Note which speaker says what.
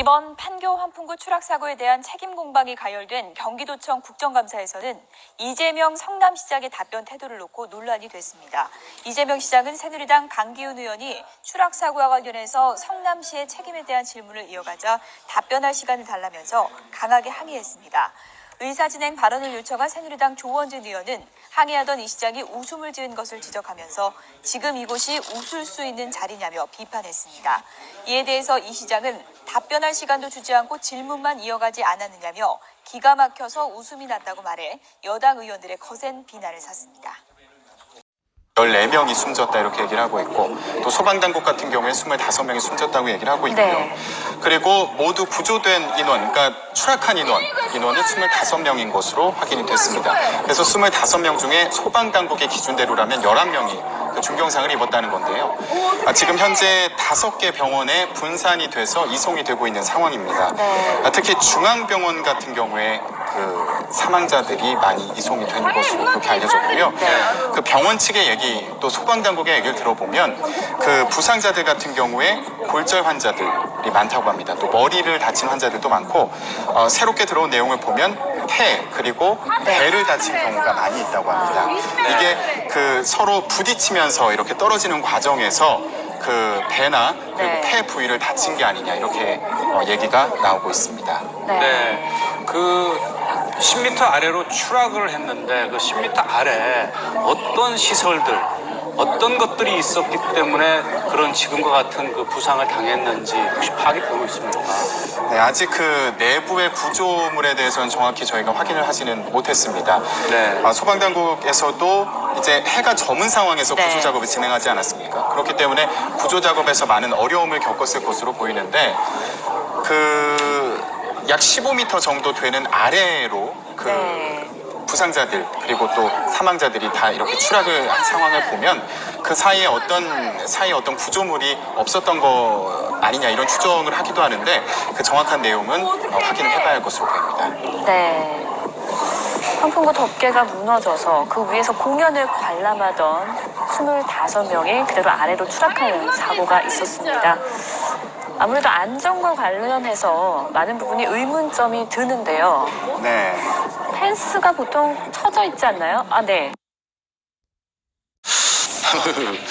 Speaker 1: 이번 판교 환풍구 추락 사고에 대한 책임 공방이 가열된 경기도청 국정감사에서는 이재명 성남시장의 답변 태도를 놓고 논란이 됐습니다. 이재명 시장은 새누리당 강기훈 의원이 추락 사고와 관련해서 성남시의 책임에 대한 질문을 이어가자 답변할 시간을 달라면서 강하게 항의했습니다. 의사진행 발언을 요청한 새누리당 조원진 의원은 항의하던 이 시장이 웃음을 지은 것을 지적하면서 지금 이곳이 웃을 수 있는 자리냐며 비판했습니다. 이에 대해서 이 시장은 답변할 시간도 주지 않고 질문만 이어가지 않았느냐며 기가 막혀서 웃음이 났다고 말해 여당 의원들의 거센 비난을 샀습니다.
Speaker 2: 14명이 숨졌다 이렇게 얘기를 하고 있고 또 소방당국 같은 경우에 25명이 숨졌다고 얘기를 하고 있고요.
Speaker 1: 네.
Speaker 2: 그리고 모두 구조된 인원, 그러니까 추락한 인원, 인원은 25명인 것으로 확인이 됐습니다. 그래서 25명 중에 소방당국의 기준대로라면 11명이 그 중경상을 입었다는 건데요. 아, 지금 현재 5개 병원에 분산이 돼서 이송이 되고 있는 상황입니다.
Speaker 1: 네.
Speaker 2: 아, 특히 중앙병원 같은 경우에 그 사망자들이 많이 이송이 된 것으로 그렇게 알려졌고요. 그 병원 측의 얘기 또 소방당국의 얘기를 들어보면 그 부상자들 같은 경우에 골절 환자들이 많다고 합니다. 또 머리를 다친 환자들도 많고 어, 새롭게 들어온 내용을 보면 폐 그리고 배를 다친 경우가 많이 있다고 합니다. 이게 그 서로 부딪히면서 이렇게 떨어지는 과정에서 그 배나 그리고
Speaker 1: 네.
Speaker 2: 폐 부위를 다친 게 아니냐 이렇게 어, 얘기가 나오고 있습니다.
Speaker 3: 네. 그 10m 아래로 추락을 했는데 그 10m 아래 어떤 시설들, 어떤 것들이 있었기 때문에 그런 지금과 같은 그 부상을 당했는지 혹시 파악이 되고 있습니까?
Speaker 2: 네, 아직 그 내부의 구조물에 대해서는 정확히 저희가 확인을 하지는 못했습니다.
Speaker 3: 네.
Speaker 2: 아, 소방당국에서도 이제 해가 저문 상황에서
Speaker 1: 네.
Speaker 2: 구조 작업을 진행하지 않았습니까? 그렇기 때문에 구조 작업에서 많은 어려움을 겪었을 것으로 보이는데 그 약 15m 정도 되는 아래로 그
Speaker 1: 네.
Speaker 2: 부상자들 그리고 또 사망자들이 다 이렇게 추락을 한 상황을 보면 그 사이에 어떤 사이에 어떤 구조물이 없었던 거 아니냐 이런 추정을 하기도 하는데 그 정확한 내용은 어, 확인을 해봐야 할 것으로 보입니다.
Speaker 1: 네. 환풍구 덮개가 무너져서 그 위에서 공연을 관람하던 25명이 그대로 아래로 추락하는 사고가 있었습니다. 아무래도 안전과 관련해서 많은 부분이 의문점이 드는데요.
Speaker 2: 네.
Speaker 1: 펜스가 보통 쳐져 있지 않나요? 아, 네.